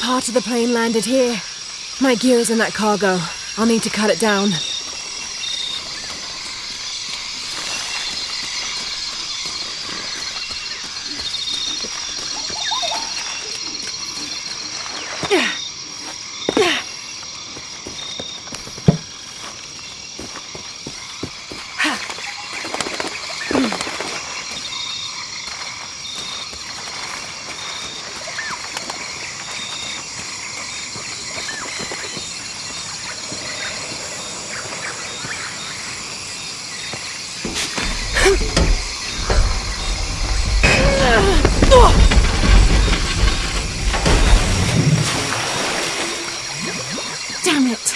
part of the plane landed here. My gear is in that cargo. I'll need to cut it down. Damn it!